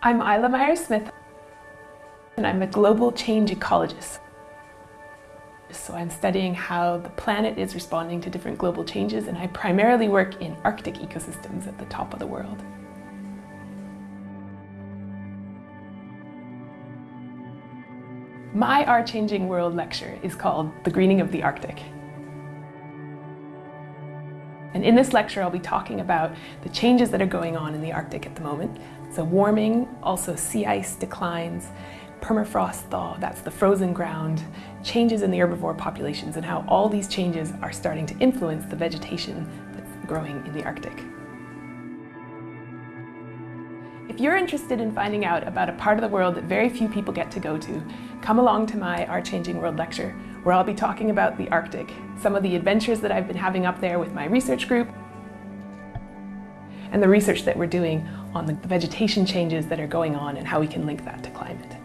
I'm Isla Myers-Smith and I'm a global change ecologist. So I'm studying how the planet is responding to different global changes and I primarily work in Arctic ecosystems at the top of the world. My Our Changing World lecture is called The Greening of the Arctic. And in this lecture, I'll be talking about the changes that are going on in the Arctic at the moment. So warming, also sea ice declines, permafrost thaw, that's the frozen ground, changes in the herbivore populations and how all these changes are starting to influence the vegetation that's growing in the Arctic. If you're interested in finding out about a part of the world that very few people get to go to, come along to my Our Changing World lecture, where I'll be talking about the Arctic, some of the adventures that I've been having up there with my research group, and the research that we're doing on the vegetation changes that are going on and how we can link that to climate.